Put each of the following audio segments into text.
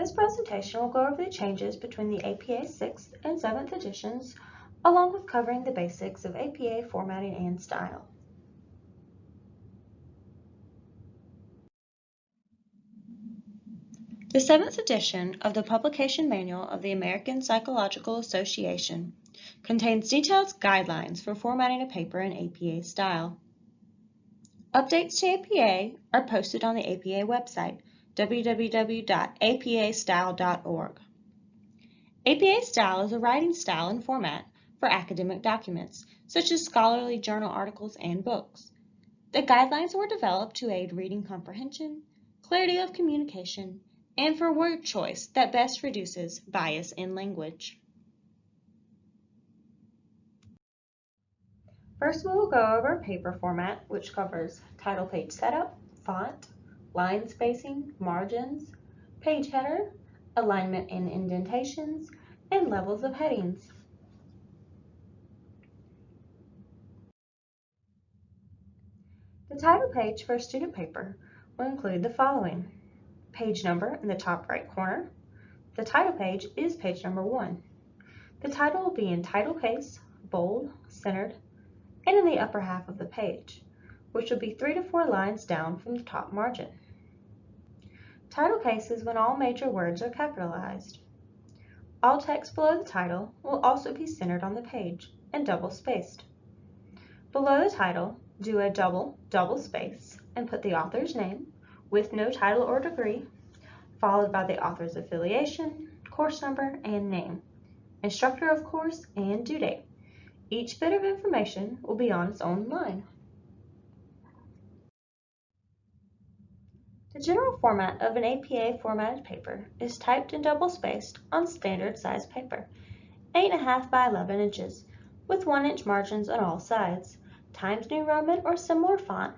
This presentation will go over the changes between the APA 6th and 7th editions, along with covering the basics of APA formatting and style. The 7th edition of the Publication Manual of the American Psychological Association contains detailed guidelines for formatting a paper in APA style. Updates to APA are posted on the APA website, www.apastyle.org. APA Style is a writing style and format for academic documents, such as scholarly journal articles and books. The guidelines were developed to aid reading comprehension, clarity of communication, and for word choice that best reduces bias in language. First, we will go over paper format, which covers title page setup, font, line spacing, margins, page header, alignment and indentations, and levels of headings. The title page for a student paper will include the following page number in the top right corner. The title page is page number one. The title will be in title case, bold, centered, and in the upper half of the page, which will be three to four lines down from the top margin. Title case is when all major words are capitalized. All text below the title will also be centered on the page and double spaced. Below the title, do a double double space and put the author's name, with no title or degree, followed by the author's affiliation, course number, and name, instructor of course, and due date. Each bit of information will be on its own line. The general format of an APA formatted paper is typed and double-spaced on standard size paper, 8.5 by 11 inches, with 1 inch margins on all sides, Times New Roman or similar font,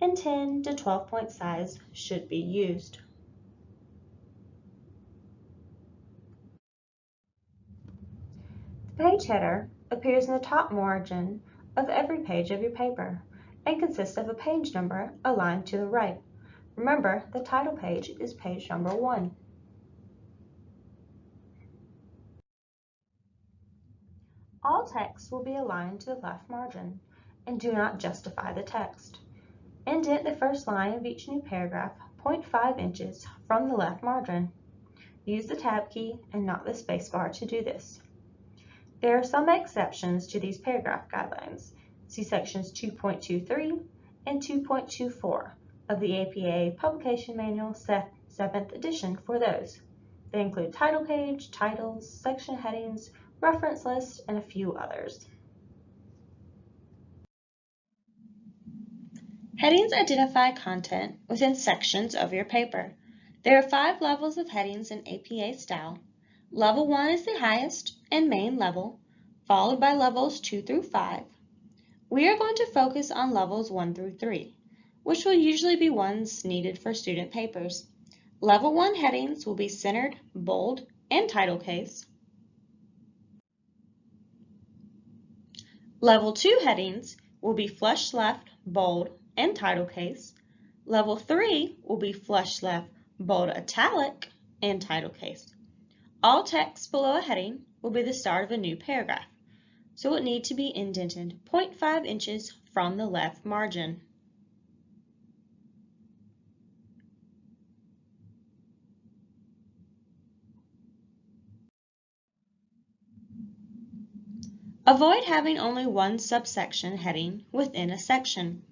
and 10 to 12 point size should be used. The page header appears in the top margin of every page of your paper and consists of a page number aligned to the right. Remember, the title page is page number one. All text will be aligned to the left margin and do not justify the text. Indent the first line of each new paragraph 0.5 inches from the left margin. Use the tab key and not the spacebar to do this. There are some exceptions to these paragraph guidelines. See sections 2.23 and 2.24 of the APA Publication Manual 7th edition for those. They include title page, titles, section headings, reference list, and a few others. Headings identify content within sections of your paper. There are five levels of headings in APA style. Level 1 is the highest and main level, followed by levels 2 through 5. We are going to focus on levels 1 through 3, which will usually be ones needed for student papers. Level 1 headings will be centered, bold, and title case. Level 2 headings will be flush left, bold, and title case. Level 3 will be flush left, bold italic, and title case. All text below a heading will be the start of a new paragraph, so it need to be indented 0.5 inches from the left margin. Avoid having only one subsection heading within a section.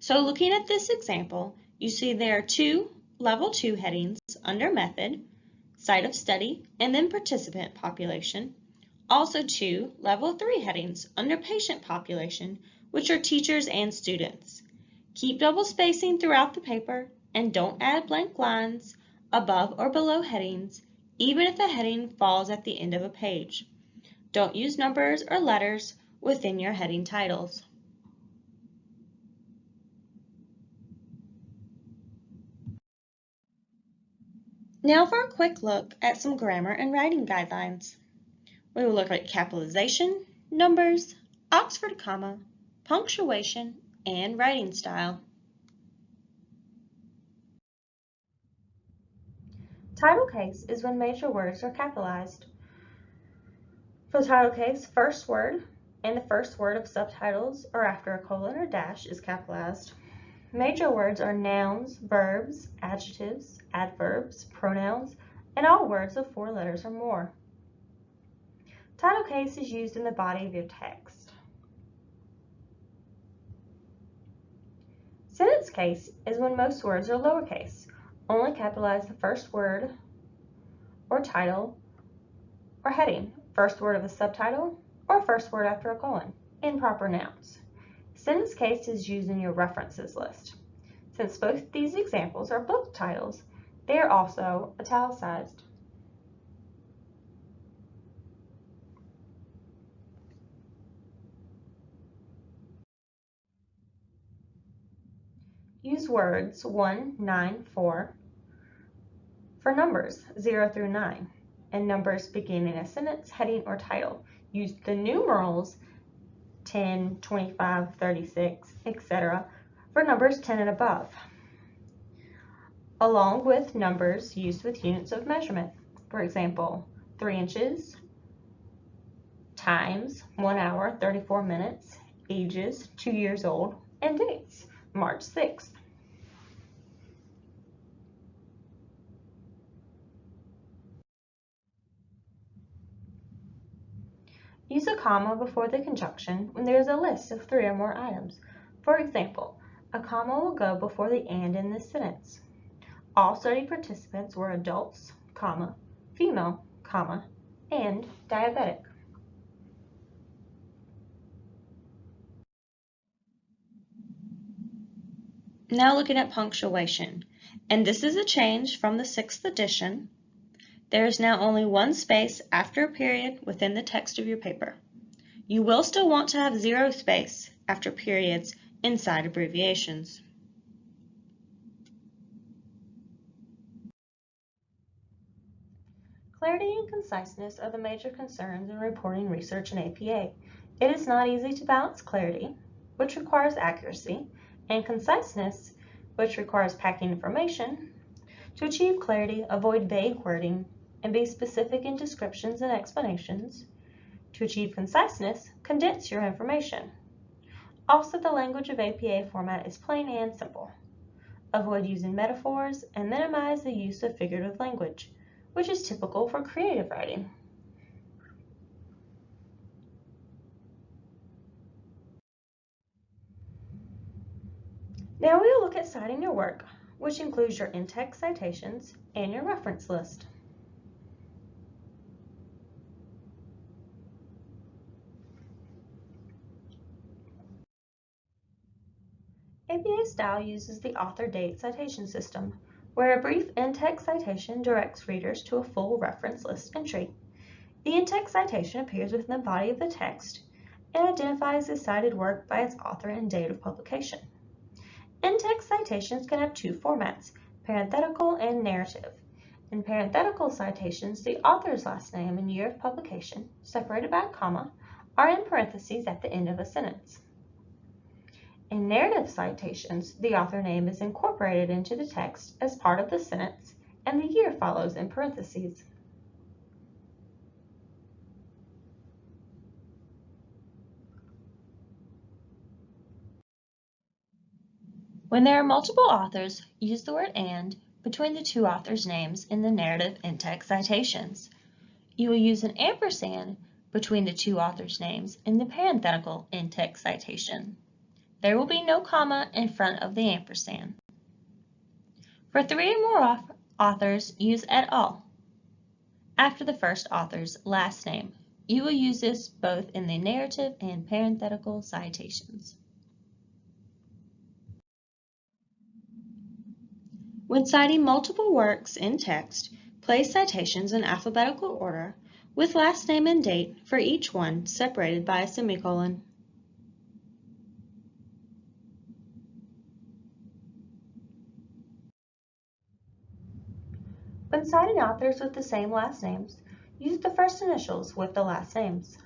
So looking at this example, you see there are two level 2 headings under method, site of study, and then participant population. Also two level 3 headings under patient population, which are teachers and students. Keep double spacing throughout the paper and don't add blank lines above or below headings, even if the heading falls at the end of a page. Don't use numbers or letters within your heading titles. Now for a quick look at some grammar and writing guidelines. We will look at capitalization, numbers, Oxford comma, punctuation, and writing style. Title case is when major words are capitalized. For the title case, first word and the first word of subtitles or after a colon or dash is capitalized. Major words are nouns, verbs, adjectives, adverbs, pronouns, and all words of four letters or more. Title case is used in the body of your text. Sentence case is when most words are lowercase. Only capitalize the first word or title or heading, first word of a subtitle, or first word after a colon, in proper nouns. Sentence case is used in your references list. Since both these examples are book titles, they are also italicized. Use words 1, 9, 4 for numbers 0 through 9 and numbers beginning a sentence, heading, or title. Use the numerals 10, 25, 36, etc. for numbers 10 and above, along with numbers used with units of measurement. For example, 3 inches, times, 1 hour, 34 minutes, ages, 2 years old, and dates. March 6th. Use a comma before the conjunction when there is a list of three or more items. For example, a comma will go before the and in this sentence. All study participants were adults, comma, female, comma, and diabetic. Now looking at punctuation, and this is a change from the sixth edition. There is now only one space after a period within the text of your paper. You will still want to have zero space after periods inside abbreviations. Clarity and conciseness are the major concerns in reporting research in APA. It is not easy to balance clarity, which requires accuracy, and conciseness, which requires packing information. To achieve clarity, avoid vague wording and be specific in descriptions and explanations. To achieve conciseness, condense your information. Also, the language of APA format is plain and simple. Avoid using metaphors and minimize the use of figurative language, which is typical for creative writing. Now we will look at citing your work, which includes your in-text citations and your reference list. APA style uses the author date citation system, where a brief in-text citation directs readers to a full reference list entry. The in-text citation appears within the body of the text and identifies the cited work by its author and date of publication. In-text citations can have two formats, parenthetical and narrative. In parenthetical citations, the author's last name and year of publication, separated by a comma, are in parentheses at the end of a sentence. In narrative citations, the author name is incorporated into the text as part of the sentence and the year follows in parentheses. When there are multiple authors, use the word and between the two authors' names in the narrative in-text citations. You will use an ampersand between the two authors' names in the parenthetical in-text citation. There will be no comma in front of the ampersand. For three or more authors, use et al. after the first author's last name. You will use this both in the narrative and parenthetical citations. When citing multiple works in text, place citations in alphabetical order with last name and date for each one separated by a semicolon. When citing authors with the same last names, use the first initials with the last names.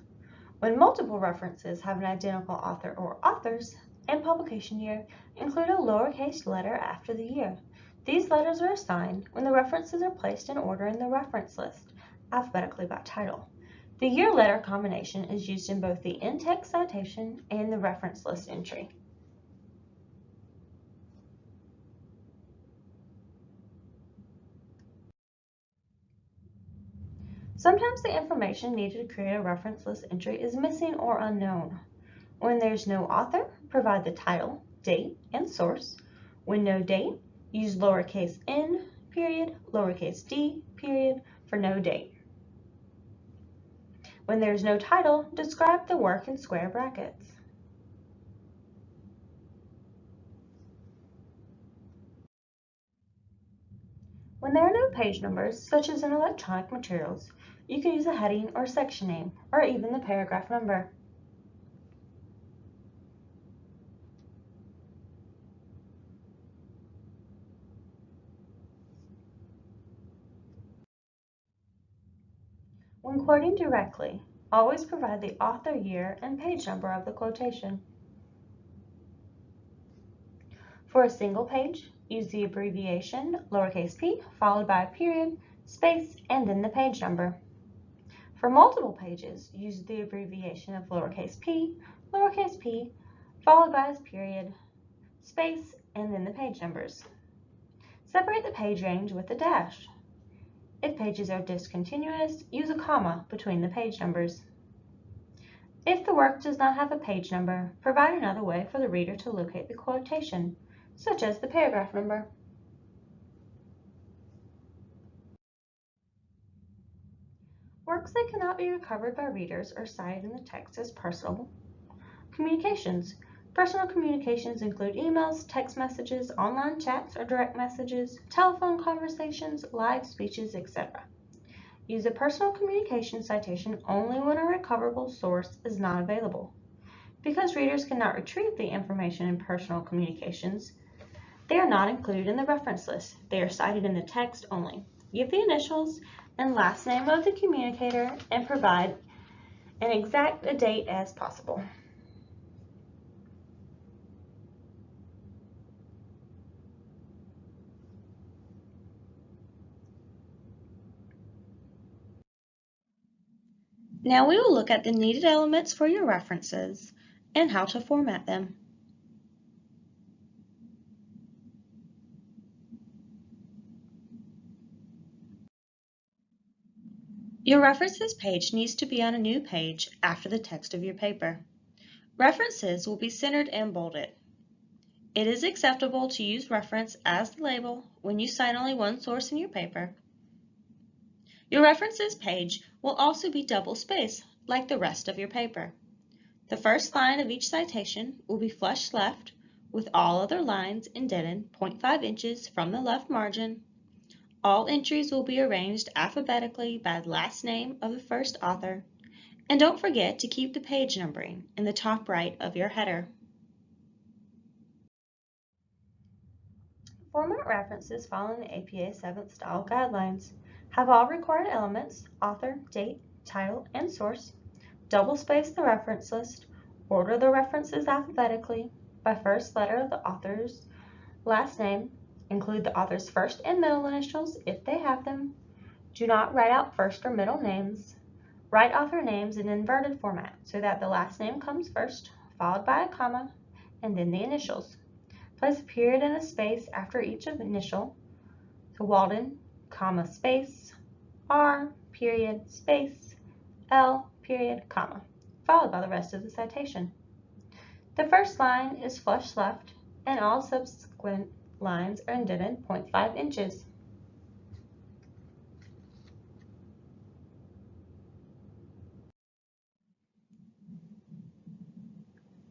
When multiple references have an identical author or authors and publication year, include a lowercase letter after the year. These letters are assigned when the references are placed in order in the reference list, alphabetically by title. The year letter combination is used in both the in-text citation and the reference list entry. Sometimes the information needed to create a reference list entry is missing or unknown. When there's no author, provide the title, date, and source. When no date, use lowercase n, period, lowercase d, period, for no date. When there's no title, describe the work in square brackets. When there are no page numbers, such as in electronic materials, you can use a heading or section name, or even the paragraph number. When quoting directly, always provide the author year and page number of the quotation. For a single page, use the abbreviation lowercase p followed by a period, space, and then the page number. For multiple pages, use the abbreviation of lowercase p, lowercase p, followed by a period, space, and then the page numbers. Separate the page range with a dash. If pages are discontinuous, use a comma between the page numbers. If the work does not have a page number, provide another way for the reader to locate the quotation, such as the paragraph number. Works that cannot be recovered by readers are cited in the text as personal communications. Personal communications include emails, text messages, online chats or direct messages, telephone conversations, live speeches, etc. Use a personal communication citation only when a recoverable source is not available. Because readers cannot retrieve the information in personal communications, they are not included in the reference list. They are cited in the text only. Give the initials and last name of the communicator and provide an exact date as possible. Now we will look at the needed elements for your references and how to format them. Your references page needs to be on a new page after the text of your paper. References will be centered and bolded. It is acceptable to use reference as the label when you cite only one source in your paper. Your references page will also be double-spaced like the rest of your paper. The first line of each citation will be flush left with all other lines indented 0.5 inches from the left margin all entries will be arranged alphabetically by last name of the first author, and don't forget to keep the page numbering in the top right of your header. Format references following the APA 7th Style Guidelines have all required elements, author, date, title, and source, double space the reference list, order the references alphabetically by first letter of the author's last name, Include the author's first and middle initials if they have them. Do not write out first or middle names. Write author names in inverted format so that the last name comes first, followed by a comma, and then the initials. Place a period and a space after each initial. So Walden, comma, space, R, period, space, L, period, comma, followed by the rest of the citation. The first line is flush left, and all subsequent lines are indented 0.5 inches.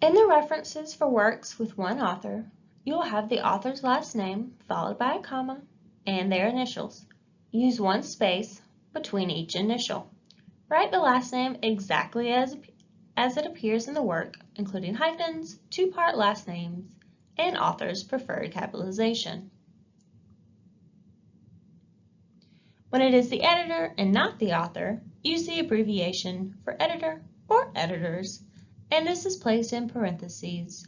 In the references for works with one author, you will have the author's last name followed by a comma and their initials. Use one space between each initial. Write the last name exactly as, as it appears in the work, including hyphens, two-part last names, and author's preferred capitalization. When it is the editor and not the author, use the abbreviation for editor or editors, and this is placed in parentheses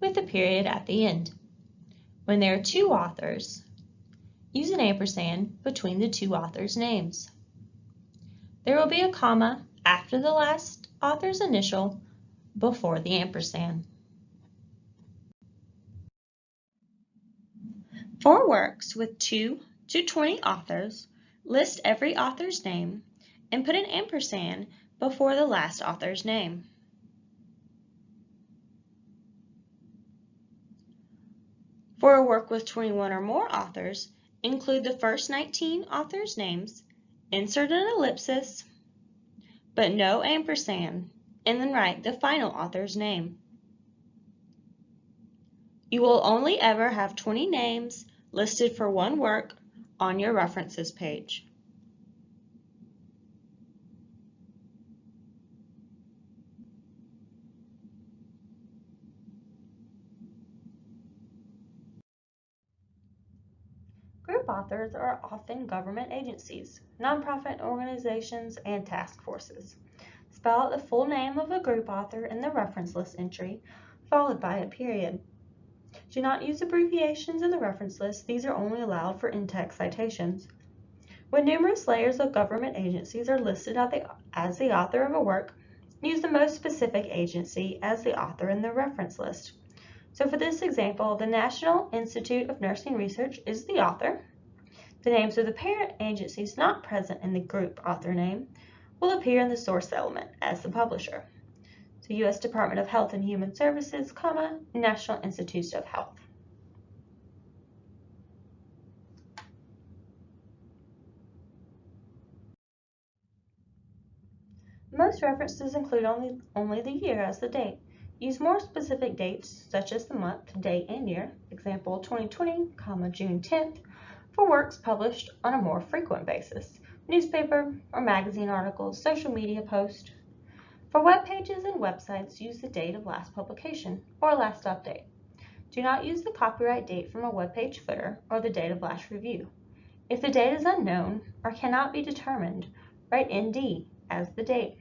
with a period at the end. When there are two authors, use an ampersand between the two authors' names. There will be a comma after the last author's initial before the ampersand. For works with 2 to 20 authors, list every author's name and put an ampersand before the last author's name. For a work with 21 or more authors, include the first 19 authors' names, insert an ellipsis, but no ampersand, and then write the final author's name. You will only ever have 20 names listed for one work on your references page. Group authors are often government agencies, nonprofit organizations, and task forces. Spell out the full name of a group author in the reference list entry, followed by a period. Do not use abbreviations in the reference list. These are only allowed for in-text citations. When numerous layers of government agencies are listed as the author of a work, use the most specific agency as the author in the reference list. So for this example, the National Institute of Nursing Research is the author. The names of the parent agencies not present in the group author name will appear in the source element as the publisher. So U.S. Department of Health and Human Services, comma, National Institutes of Health. Most references include only, only the year as the date. Use more specific dates, such as the month, day, and year, example 2020, comma, June 10th, for works published on a more frequent basis, newspaper or magazine articles, social media post. For web pages and websites, use the date of last publication or last update. Do not use the copyright date from a web page footer or the date of last review. If the date is unknown or cannot be determined, write ND as the date.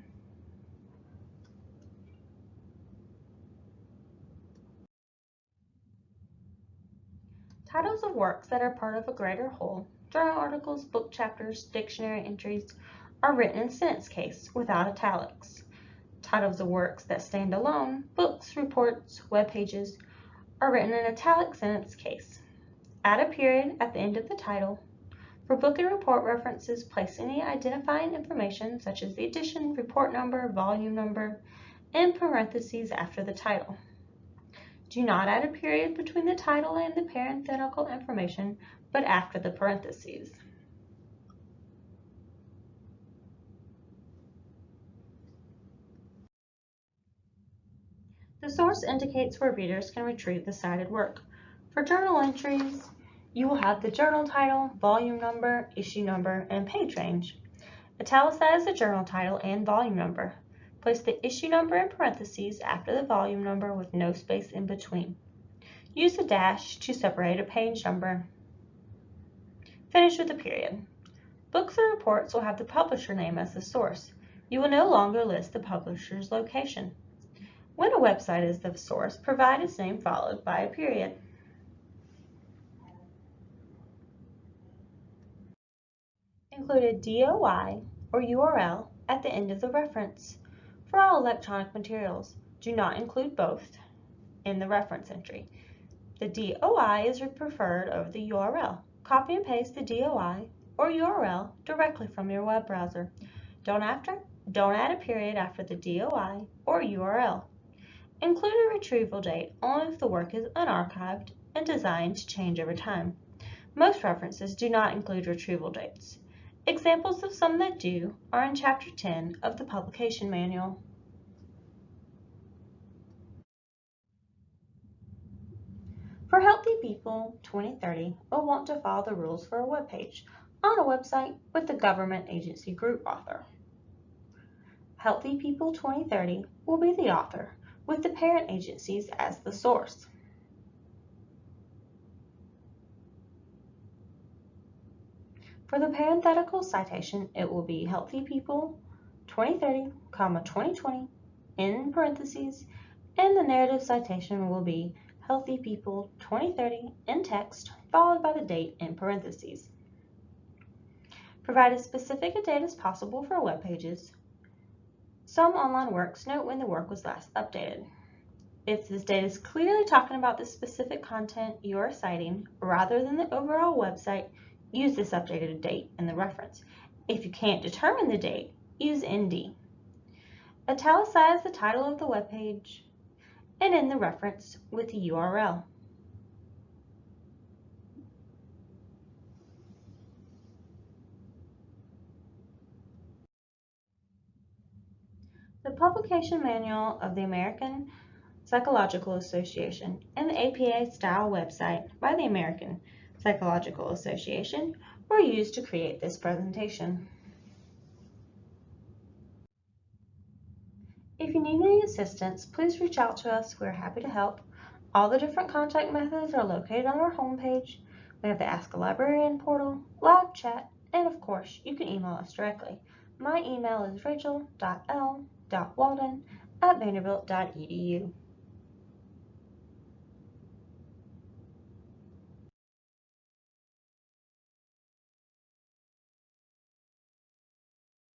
Titles of works that are part of a greater whole, journal articles, book chapters, dictionary entries, are written in sentence case without italics. Titles of the works that stand alone, books, reports, web pages, are written in italic sentence case. Add a period at the end of the title. For book and report references, place any identifying information such as the edition, report number, volume number, in parentheses after the title. Do not add a period between the title and the parenthetical information, but after the parentheses. The source indicates where readers can retrieve the cited work. For journal entries, you will have the journal title, volume number, issue number, and page range. Italicize the journal title and volume number. Place the issue number in parentheses after the volume number with no space in between. Use a dash to separate a page number. Finish with a period. Books or reports will have the publisher name as the source. You will no longer list the publisher's location. When a website is the source, provide its name followed by a period. Include a DOI or URL at the end of the reference. For all electronic materials, do not include both in the reference entry. The DOI is preferred over the URL. Copy and paste the DOI or URL directly from your web browser. Don't, after, don't add a period after the DOI or URL. Include a retrieval date only if the work is unarchived and designed to change over time. Most references do not include retrieval dates. Examples of some that do are in Chapter 10 of the Publication Manual. For Healthy People 2030, we'll want to follow the rules for a web page on a website with the government agency group author. Healthy People 2030 will be the author with the parent agencies as the source. For the parenthetical citation, it will be Healthy People 2030, comma 2020 in parentheses, and the narrative citation will be Healthy People 2030 in text, followed by the date in parentheses. Provide as specific a date as possible for web pages. Some online works note when the work was last updated. If this date is clearly talking about the specific content you are citing rather than the overall website, use this updated date in the reference. If you can't determine the date, use ND. Italicize the title of the web page and in the reference with the URL. Publication Manual of the American Psychological Association and the APA Style website by the American Psychological Association were used to create this presentation. If you need any assistance, please reach out to us. We're happy to help. All the different contact methods are located on our homepage. We have the Ask a Librarian portal, live chat, and of course, you can email us directly. My email is rachel.l.walden at vanderbilt.edu.